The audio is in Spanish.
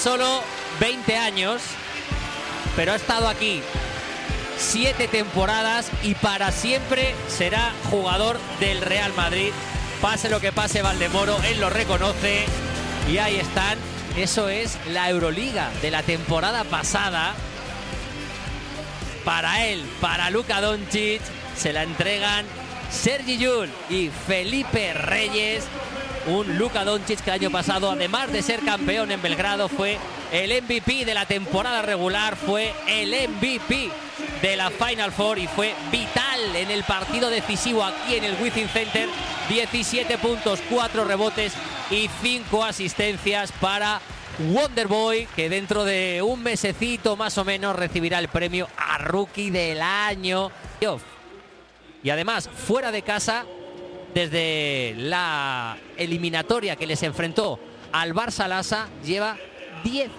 Solo 20 años, pero ha estado aquí siete temporadas y para siempre será jugador del Real Madrid. Pase lo que pase Valdemoro, él lo reconoce y ahí están. Eso es la Euroliga de la temporada pasada. Para él, para Luka Doncic, se la entregan Sergi Yul y Felipe Reyes. Un Luka Doncic que el año pasado, además de ser campeón en Belgrado, fue el MVP de la temporada regular, fue el MVP de la Final Four y fue vital en el partido decisivo aquí en el Wizzing Center. 17 puntos, 4 rebotes y 5 asistencias para Wonderboy, que dentro de un mesecito más o menos recibirá el premio a Rookie del Año. Y además, fuera de casa, desde la eliminatoria que les enfrentó al Barça Lassa, lleva 10